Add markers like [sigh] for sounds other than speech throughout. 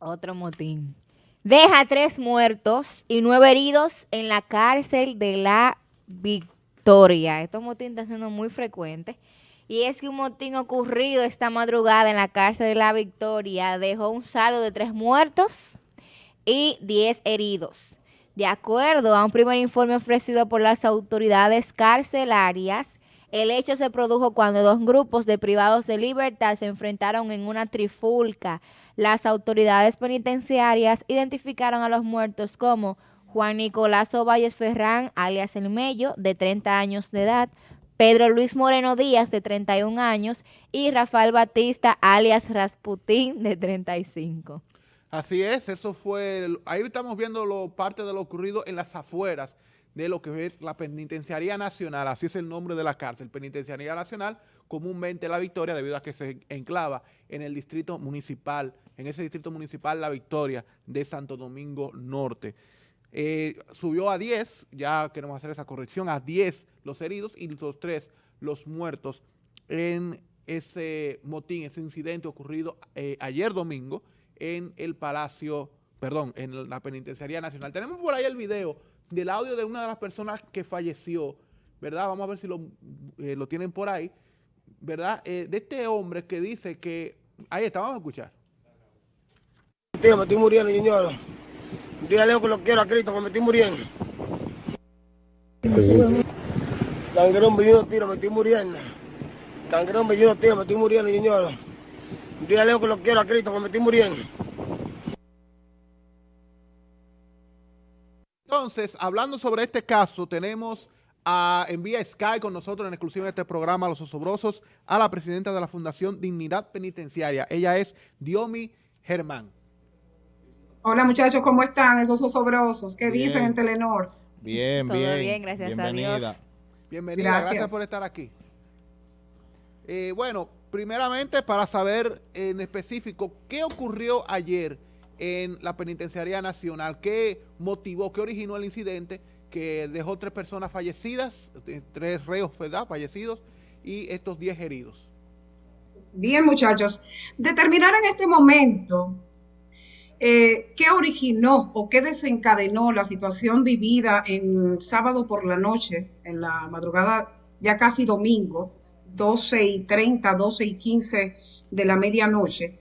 Otro motín. Deja tres muertos y nueve heridos en la cárcel de la Victoria. Estos motín están siendo muy frecuentes. Y es que un motín ocurrido esta madrugada en la cárcel de la Victoria dejó un saldo de tres muertos y diez heridos. De acuerdo a un primer informe ofrecido por las autoridades carcelarias, el hecho se produjo cuando dos grupos de privados de libertad se enfrentaron en una trifulca. Las autoridades penitenciarias identificaron a los muertos como Juan Nicolás Valles Ferrán, alias El Mello, de 30 años de edad, Pedro Luis Moreno Díaz, de 31 años, y Rafael Batista, alias Rasputín, de 35. Así es, eso fue, ahí estamos viendo lo, parte de lo ocurrido en las afueras de lo que es la Penitenciaría Nacional, así es el nombre de la cárcel, Penitenciaría Nacional, comúnmente La Victoria, debido a que se enclava en el distrito municipal, en ese distrito municipal La Victoria de Santo Domingo Norte. Eh, subió a 10, ya queremos hacer esa corrección, a 10 los heridos y los 3 los muertos en ese motín, ese incidente ocurrido eh, ayer domingo en el Palacio, perdón, en la Penitenciaría Nacional. Tenemos por ahí el video del audio de una de las personas que falleció, ¿verdad? Vamos a ver si lo, eh, tienen por ahí, ¿verdad? Eh, de este hombre que dice que... Ahí está, vamos a escuchar. Tío, me estoy muriendo, señor. Dígale que lo quiero a Cristo, me estoy muriendo. Cangrón me tiro, me estoy muriendo. Cangrón me tiro, me estoy muriendo, señor. Dígale que lo quiero a Cristo, me estoy muriendo. Entonces, hablando sobre este caso, tenemos a, en vía Sky con nosotros en exclusiva de este programa, Los Osobrosos, a la presidenta de la Fundación Dignidad Penitenciaria. Ella es Diomi Germán. Hola muchachos, ¿cómo están esos osobrosos? ¿Qué dicen en Telenor? Bien, bien. Todo bien, gracias a Dios. Bienvenida, gracias. por estar aquí. Eh, bueno, primeramente para saber en específico qué ocurrió ayer en la Penitenciaría Nacional. ¿Qué motivó, qué originó el incidente que dejó tres personas fallecidas, eh, tres reos fallecidos y estos diez heridos? Bien, muchachos. Determinar en este momento eh, qué originó o qué desencadenó la situación vivida en sábado por la noche, en la madrugada ya casi domingo, 12 y 30, 12 y 15 de la medianoche,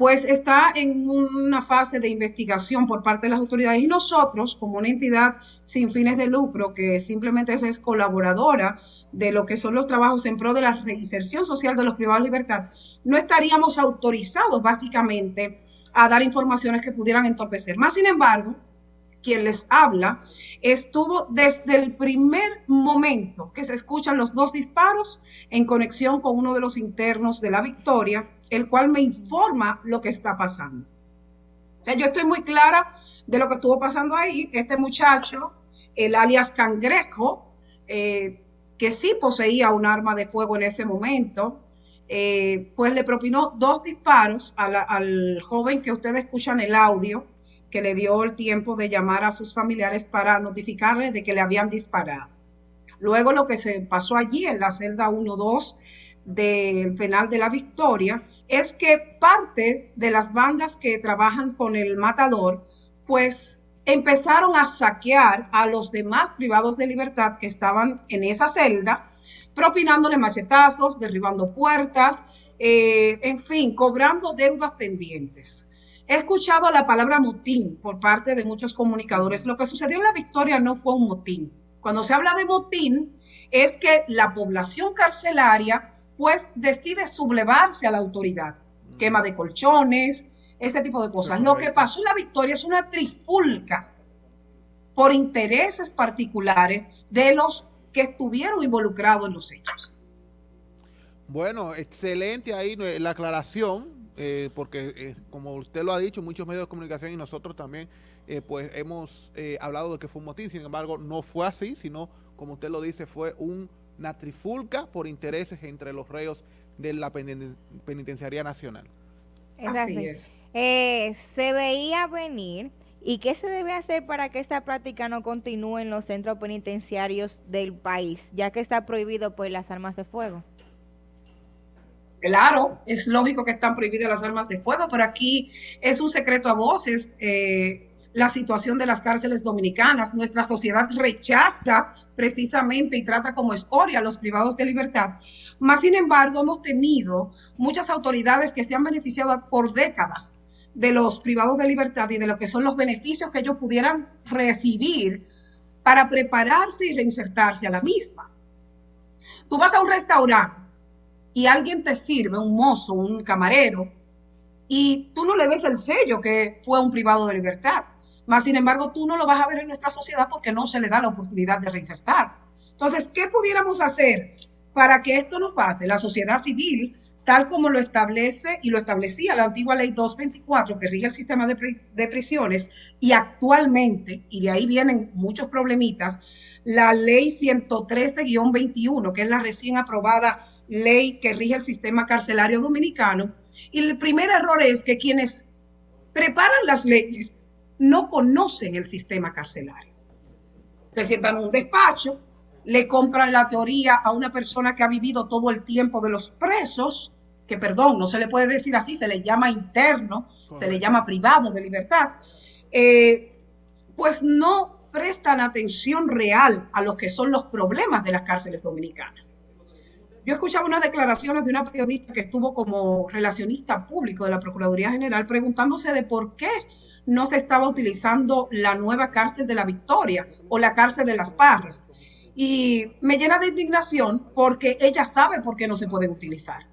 pues está en una fase de investigación por parte de las autoridades y nosotros, como una entidad sin fines de lucro, que simplemente es, colaboradora de lo que son los trabajos en pro de la reinserción social de los privados de libertad, no estaríamos autorizados básicamente a dar informaciones que pudieran entorpecer. Más sin embargo, quien les habla estuvo desde el primer momento que se escuchan los dos disparos en conexión con uno de los internos de la Victoria, el cual me informa lo que está pasando. O sea, yo estoy muy clara de lo que estuvo pasando ahí. Este muchacho, el alias Cangrejo, eh, que sí poseía un arma de fuego en ese momento, eh, pues le propinó dos disparos al joven que ustedes escuchan el audio, que le dio el tiempo de llamar a sus familiares para notificarles de que le habían disparado. Luego lo que se pasó allí en la celda 1-2 del penal de la Victoria es que parte de las bandas que trabajan con el matador, pues empezaron a saquear a los demás privados de libertad que estaban en esa celda, propinándole machetazos, derribando puertas, eh, en fin, cobrando deudas pendientes. He escuchado la palabra motín por parte de muchos comunicadores. Lo que sucedió en la Victoria no fue un motín. Cuando se habla de motín, es que la población carcelaria pues decide sublevarse a la autoridad. Mm. Quema de colchones, ese tipo de cosas. Lo que pasó en la victoria es una trifulca por intereses particulares de los que estuvieron involucrados en los hechos. Bueno, excelente ahí la aclaración, eh, porque eh, como usted lo ha dicho, muchos medios de comunicación y nosotros también, eh, pues hemos hablado de que fue un motín, sin embargo, no fue así, sino, como usted lo dice, fue un una trifulca por intereses entre los reos de la Penitenciaría Nacional. Así es. Eh, se veía venir. ¿Y qué se debe hacer para que esta práctica no continúe en los centros penitenciarios del país, ya que está prohibido por las armas de fuego? Claro, es lógico que están prohibidas las armas de fuego, pero aquí es un secreto a voces eh, la situación de las cárceles dominicanas. Nuestra sociedad rechaza precisamente y trata como escoria a los privados de libertad. Más sin embargo, hemos tenido muchas autoridades que se han beneficiado por décadas de los privados de libertad y de lo que son los beneficios que ellos pudieran recibir para prepararse y reinsertarse a la misma. Tú vas a un restaurante y alguien te sirve, un mozo, un camarero, y tú no le ves el sello que fue un privado de libertad. Más sin embargo, tú no lo vas a ver en nuestra sociedad porque no se le da la oportunidad de reinsertar. Entonces, ¿qué pudiéramos hacer para que esto no pase? La sociedad civil, tal como lo establece y lo establecía la antigua ley 224 que rige el sistema de, de prisiones y actualmente, y de ahí vienen muchos problemitas, la ley 113-21, que es la recién aprobada ley que rige el sistema carcelario dominicano. Y el primer error es que quienes preparan las leyes no conocen el sistema carcelario. Se sientan en un despacho, le compran la teoría a una persona que ha vivido todo el tiempo de los presos, que perdón, no se le puede decir así, se le llama interno, se le llama privado de libertad, eh, pues no prestan atención real a lo que son los problemas de las cárceles dominicanas. Yo escuchaba unas declaraciones de una periodista que estuvo como relacionista público de la Procuraduría General preguntándose de por qué no se estaba utilizando la nueva cárcel de la Victoria o la cárcel de las Parras. Y me llena de indignación porque ella sabe por qué no se pueden utilizar.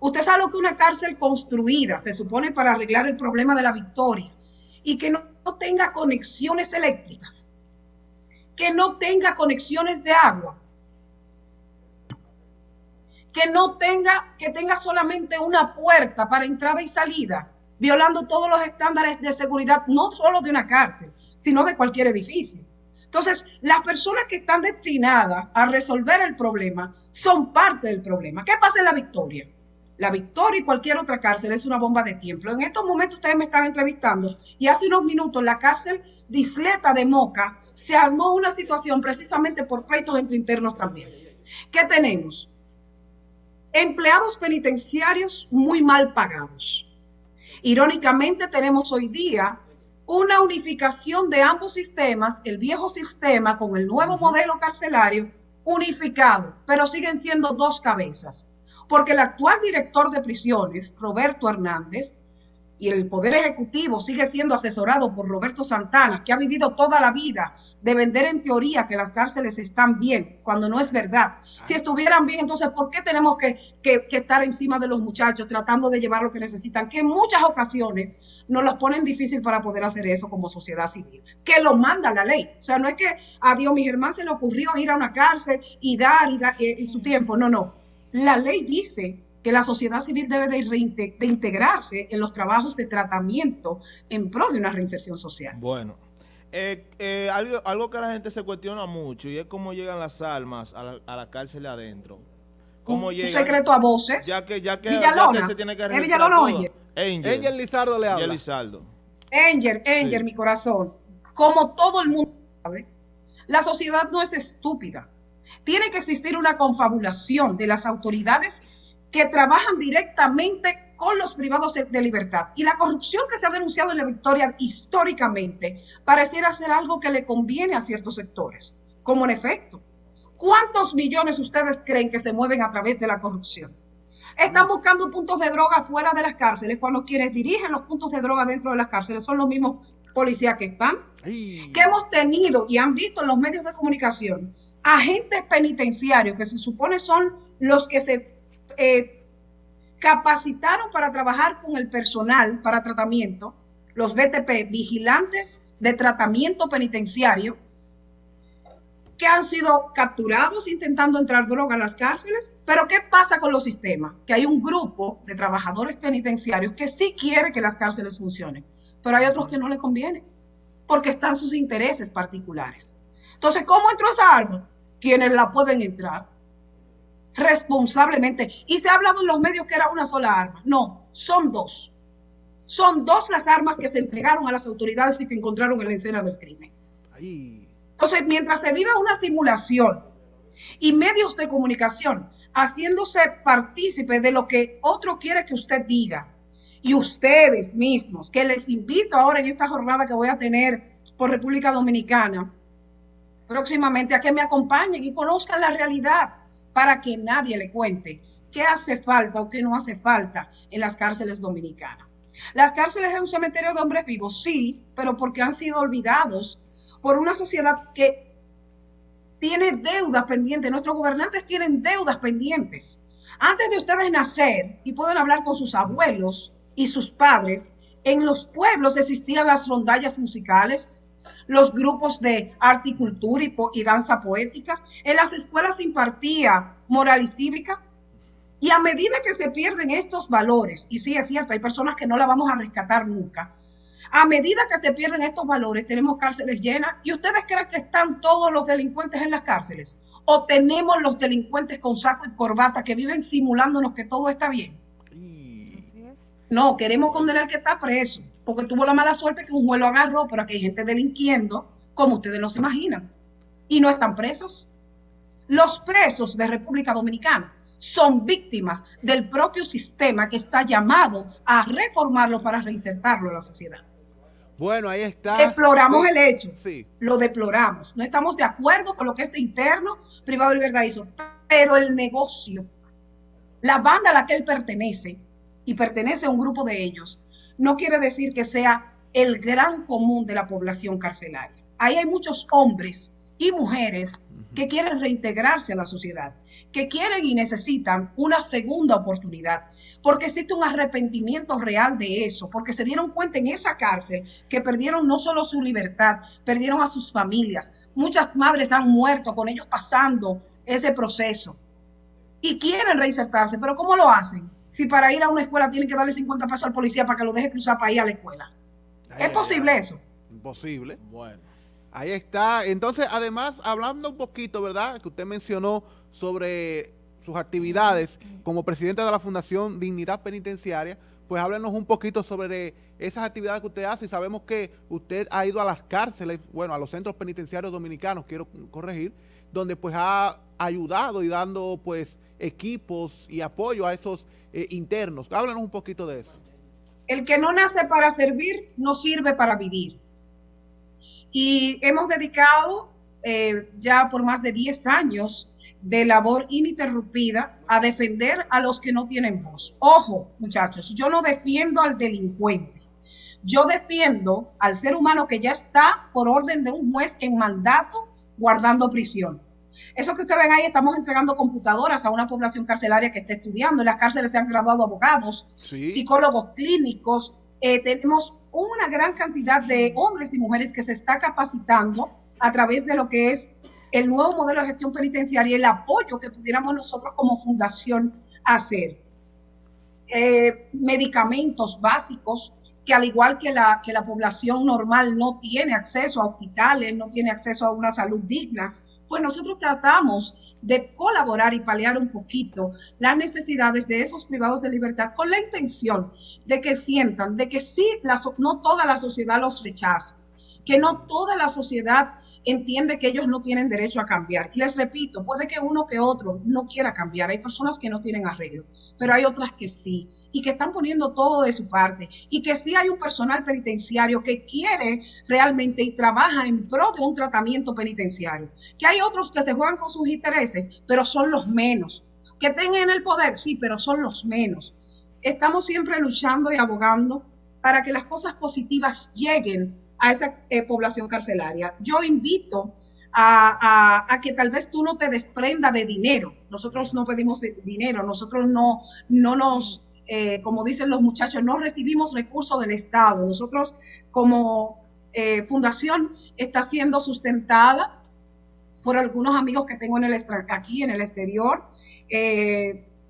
Usted sabe lo que una cárcel construida se supone para arreglar el problema de la Victoria y que no tenga conexiones eléctricas, que no tenga conexiones de agua, que no tenga, que tenga solamente una puerta para entrada y salida, violando todos los estándares de seguridad, no solo de una cárcel, sino de cualquier edificio. Entonces, las personas que están destinadas a resolver el problema son parte del problema. ¿Qué pasa en la Victoria? La Victoria y cualquier otra cárcel es una bomba de tiempo. En estos momentos ustedes me están entrevistando y hace unos minutos la cárcel disleta de Moca se armó una situación precisamente por pleitos entre internos también. ¿Qué tenemos? empleados penitenciarios muy mal pagados. Irónicamente, tenemos hoy día una unificación de ambos sistemas, el viejo sistema con el nuevo modelo carcelario unificado, pero siguen siendo dos cabezas, porque el actual director de prisiones, Roberto Hernández, y el Poder Ejecutivo sigue siendo asesorado por Roberto Santana, que ha vivido toda la vida de vender en teoría que las cárceles están bien, cuando no es verdad. Si estuvieran bien, entonces, ¿por qué tenemos que, estar encima de los muchachos tratando de llevar lo que necesitan? Que en muchas ocasiones nos los ponen difícil para poder hacer eso como sociedad civil, que lo manda la ley. O sea, no es que a Dios mi Germán se le ocurrió ir a una cárcel y dar y, dar, y su tiempo. No, no. La ley dice que la sociedad civil debe de, de integrarse en los trabajos de tratamiento en pro de una reinserción social. Bueno. Eh, eh, algo, algo que la gente se cuestiona mucho y es cómo llegan las almas a la, a la cárcel adentro. ¿Cómo un, secreto a voces. Ya que, ya que, Villalona. Ya que se tiene que ¿Es Villalona o Angel? Angel Lizardo le habla. Angel Lizardo. Angel, Angel, mi corazón. Como todo el mundo sabe, la sociedad no es estúpida. Tiene que existir una confabulación de las autoridades que trabajan directamente con los privados de libertad. Y la corrupción que se ha denunciado en la Victoria históricamente pareciera ser algo que le conviene a ciertos sectores, como en efecto. ¿Cuántos millones ustedes creen que se mueven a través de la corrupción? Están buscando puntos de droga fuera de las cárceles cuando quienes dirigen los puntos de droga dentro de las cárceles son los mismos policías que están. Que hemos tenido y han visto en los medios de comunicación agentes penitenciarios que se supone son los que se eh, capacitaron para trabajar con el personal para tratamiento, los BTP, vigilantes de tratamiento penitenciario, que han sido capturados intentando entrar droga a las cárceles. Pero ¿qué pasa con los sistemas? Que hay un grupo de trabajadores penitenciarios que sí quiere que las cárceles funcionen, pero hay otros que no le conviene, porque están sus intereses particulares. Entonces, ¿cómo entró esa arma? Quienes la pueden entrar responsablemente. Y se ha hablado en los medios que era una sola arma. No, son dos. Son dos las armas que se entregaron a las autoridades y que encontraron en la escena del crimen. Entonces, mientras se vive una simulación y medios de comunicación haciéndose partícipe de lo que otro quiere que usted diga. Y ustedes mismos, que les invito ahora en esta jornada que voy a tener por República Dominicana, próximamente a que me acompañen y conozcan la realidad para que nadie le cuente qué hace falta o qué no hace falta en las cárceles dominicanas. Las cárceles es un cementerio de hombres vivos, sí, pero porque han sido olvidados por una sociedad que tiene deudas pendientes. Nuestros gobernantes tienen deudas pendientes. Antes de ustedes nacer y pueden hablar con sus abuelos y sus padres, en los pueblos existían las rondallas musicales, los grupos de arte y cultura y, danza poética. En las escuelas se impartía moral y cívica. Y a medida que se pierden estos valores, y sí es cierto, hay personas que no la vamos a rescatar nunca, a medida que se pierden estos valores, tenemos cárceles llenas. ¿Y ustedes creen que están todos los delincuentes en las cárceles? ¿O tenemos los delincuentes con saco y corbata que viven simulándonos que todo está bien? No, queremos condenar al que está preso, porque tuvo la mala suerte que un juez lo agarró, pero aquí hay gente delinquiendo como ustedes no se imaginan. Y no están presos. Los presos de República Dominicana son víctimas del propio sistema que está llamado a reformarlo para reinsertarlo en la sociedad. Bueno, ahí está. Deploramos el hecho. Sí. Lo deploramos. No estamos de acuerdo con lo que este interno privado de libertad hizo. Pero el negocio, la banda a la que él pertenece, y pertenece a un grupo de ellos, no quiere decir que sea el gran común de la población carcelaria. Ahí hay muchos hombres y mujeres que quieren reintegrarse a la sociedad, que quieren y necesitan una segunda oportunidad, porque existe un arrepentimiento real de eso, porque se dieron cuenta en esa cárcel que perdieron no solo su libertad, perdieron a sus familias. Muchas madres han muerto con ellos pasando ese proceso y quieren reinsertarse, pero ¿cómo lo hacen? Si para ir a una escuela tienen que darle 50 pesos al policía para que lo deje cruzar para ir a la escuela. ¿Es posible eso? Imposible. Bueno. Ahí está. Entonces, además, hablando un poquito, ¿verdad? Que usted mencionó sobre sus actividades como presidente de la Fundación Dignidad Penitenciaria, pues háblenos un poquito sobre esas actividades que usted hace. Sabemos que usted ha ido a las cárceles, bueno, a los centros penitenciarios dominicanos, quiero corregir, donde pues ha ayudado y dando pues equipos y apoyo a esos eh, internos. Háblanos un poquito de eso. El que no nace para servir, no sirve para vivir. Y hemos dedicado eh, ya por más de 10 años de labor ininterrumpida a defender a los que no tienen voz. Ojo, muchachos, yo no defiendo al delincuente. Yo defiendo al ser humano que ya está por orden de un juez en mandato guardando prisión. Eso que ustedes ven ahí, estamos entregando computadoras a una población carcelaria que está estudiando. En las cárceles se han graduado abogados, psicólogos clínicos. Eh, tenemos una gran cantidad de hombres y mujeres que se está capacitando a través de lo que es el nuevo modelo de gestión penitenciaria y el apoyo que pudiéramos nosotros como fundación hacer. Eh, medicamentos básicos que al igual que la, que la población normal no tiene acceso a hospitales, no tiene acceso a una salud digna, pues nosotros tratamos de colaborar y paliar un poquito las necesidades de esos privados de libertad con la intención de que sientan de que sí, no toda la sociedad los rechaza, que no toda la sociedad entiende que ellos no tienen derecho a cambiar. Y les repito, puede que uno que otro no quiera cambiar. Hay personas que no tienen arreglo, pero hay otras que sí y que están poniendo todo de su parte y que sí hay un personal penitenciario que quiere realmente y trabaja en pro de un tratamiento penitenciario. Que hay otros que se juegan con sus intereses, pero son los menos. Que tengan el poder, sí, pero son los menos. Estamos siempre luchando y abogando para que las cosas positivas lleguen a esa eh, población carcelaria. Yo invito a, que tal vez tú no te desprenda de dinero. Nosotros no pedimos dinero, nosotros no, no nos, eh, como dicen los muchachos, no recibimos recursos del Estado. Nosotros como eh, fundación está siendo sustentada por algunos amigos que tengo en el aquí en el exterior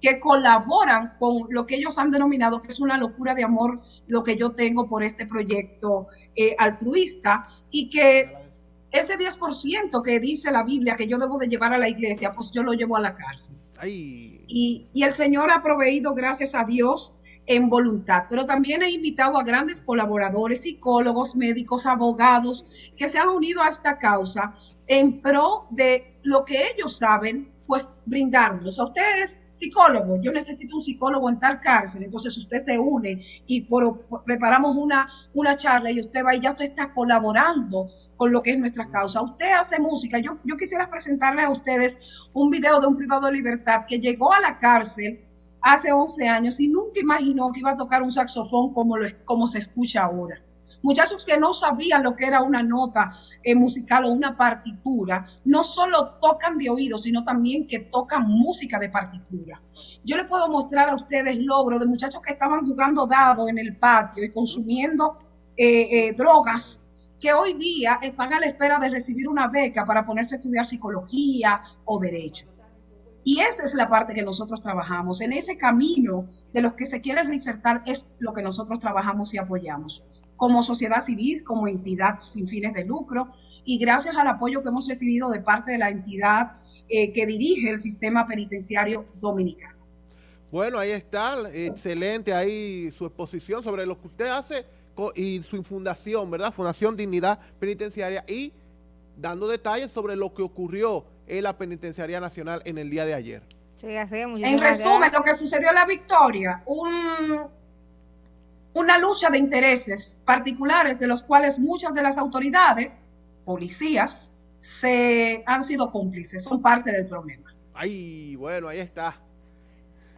que colaboran con lo que ellos han denominado que es una locura de amor, lo que yo tengo por este proyecto eh, altruista y que ese 10% que dice la Biblia que yo debo de llevar a la iglesia, pues yo lo llevo a la cárcel. Y, y el Señor ha proveído, gracias a Dios, en voluntad, pero también he invitado a grandes colaboradores, psicólogos, médicos, abogados, que se han unido a esta causa en pro de lo que ellos saben pues brindármelos. A usted es psicólogo, yo necesito un psicólogo en tal cárcel, entonces usted se une y por, por, preparamos una, una charla y usted va y ya usted está colaborando con lo que es nuestra causa. Usted hace música, yo, yo quisiera presentarle a ustedes un video de un privado de libertad que llegó a la cárcel hace 11 años y nunca imaginó que iba a tocar un saxofón como, lo, como se escucha ahora muchachos que no sabían lo que era una nota eh, musical o una partitura, no solo tocan de oído, sino también que tocan música de partitura. Yo les puedo mostrar a ustedes logros de muchachos que estaban jugando dados en el patio y consumiendo eh, eh, drogas que hoy día están a la espera de recibir una beca para ponerse a estudiar psicología o derecho. Y esa es la parte que nosotros trabajamos. En ese camino de los que se quieren reinsertar es lo que nosotros trabajamos y apoyamos como sociedad civil, como entidad sin fines de lucro, y gracias al apoyo que hemos recibido de parte de la entidad eh, que dirige el sistema penitenciario dominicano. Bueno, ahí está, excelente ahí su exposición sobre lo que usted hace y su fundación, ¿verdad? Fundación Dignidad Penitenciaria y dando detalles sobre lo que ocurrió en la Penitenciaría Nacional en el día de ayer. Sí, así, en resumen, gracias. lo que sucedió en la victoria, un una lucha de intereses particulares de los cuales muchas de las autoridades, policías, se han sido cómplices, son parte del problema. Ay, bueno, ahí está.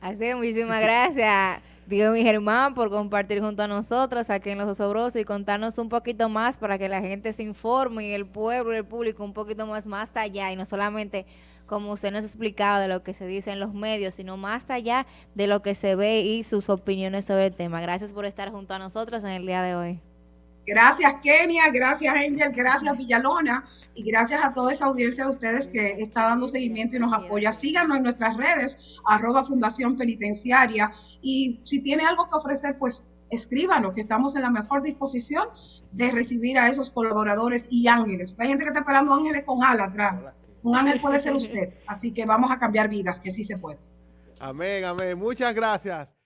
Así que muchísimas gracias, Diego mi Germán, por compartir junto a nosotros aquí en Los Osobrosos y contarnos un poquito más para que la gente se informe y el pueblo y el público un poquito más, más allá y no solamente como usted nos explicaba, de lo que se dice en los medios, sino más allá de lo que se ve y sus opiniones sobre el tema. Gracias por estar junto a nosotros en el día de hoy. Gracias Kenia, gracias Angel, gracias Villalona y gracias a toda esa audiencia de ustedes que está dando seguimiento y nos apoya. Síganos en nuestras redes, arroba Fundación Penitenciaria y si tiene algo que ofrecer, pues escríbanos, que estamos en la mejor disposición de recibir a esos colaboradores y ángeles. Hay gente que está esperando ángeles con alas atrás. Un ángel puede ser [laughs] usted. Así que vamos a cambiar vidas, que sí se puede. Amén, amén. Muchas gracias.